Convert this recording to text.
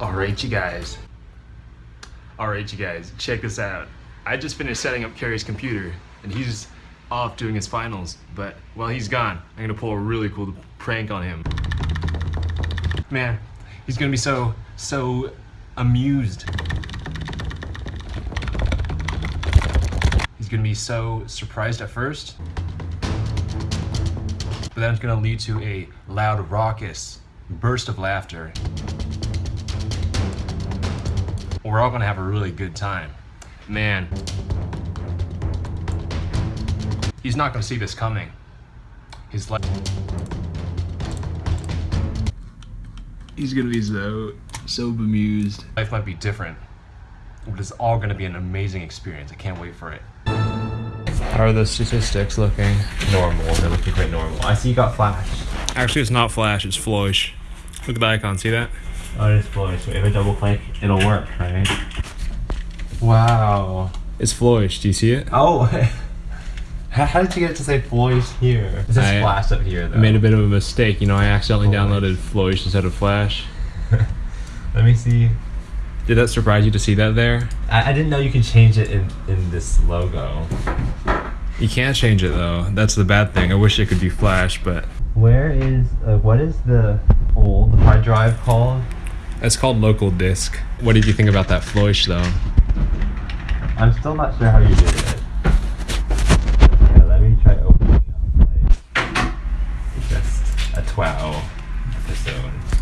Alright, you guys. Alright, you guys, check this out. I just finished setting up Carrie's computer, and he's off doing his finals. But while he's gone, I'm gonna pull a really cool prank on him. Man, he's gonna be so, so amused. He's gonna be so surprised at first, but then it's gonna lead to a loud, raucous burst of laughter. We're all gonna have a really good time. Man, he's not gonna see this coming. He's like, he's gonna be so, so bemused. Life might be different, but it's all gonna be an amazing experience. I can't wait for it. How are the statistics looking? Normal. They're looking quite normal. I see you got flash. Actually, it's not flash, it's flourish. Look at the icon, see that? Oh, it is flash. So if I double click, it'll work, right? Wow. It's flourish, do you see it? Oh. how, how did you get it to say Flourish here? It says I- Flash up here, though. I made a bit of a mistake, you know, I accidentally Flourish. downloaded flourish instead of flash. Let me see. Did that surprise you to see that there? I, I didn't know you could change it in, in this logo. You can't change it though. That's the bad thing. I wish it could be flash, but Where is, uh, what is the old hard drive called? It's called local disk. What did you think about that flourish though? I'm still not sure how you did it. Let me try opening just a 12 episode.